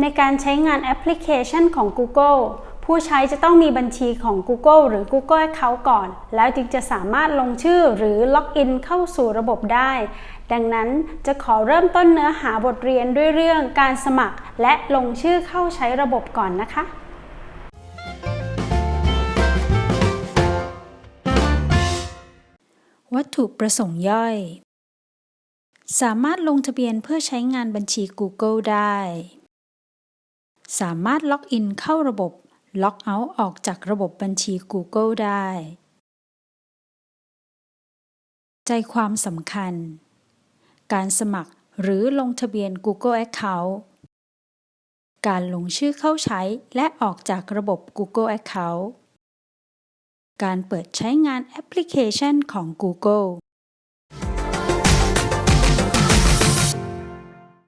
ในการใช้งานแอปพลิเคชันของ Google ผู้ใช้จะต้องมีบัญชีของ Google หรือ Google Account ก่อน แล้วจึงจะสามารถลงชื่อหรือล็อกอินเข้าสู่ระบบได้ ดังนั้นจะขอเริ่มต้นเนื้อหาบทเรียนด้วยเรื่องการสมัคร และลงชื่อเข้าใช้ระบบก่อนนะคะวัตถุประสงค์ย่อย สามารถลงทะเบียนเพื่อใช้งานบัญชี Google ได้ สามารถล็อกอินเข้าระบบ ล็อกเอาท์ออกจากระบบบัญชี Google ได้ ใจความสำคัญ การสมัครหรือลงทะเบียน Google Account การลงชื่อเข้าใช้และออกจากระบบ Google Account การเปิดใช้งานแอปพลิเคชันของ Google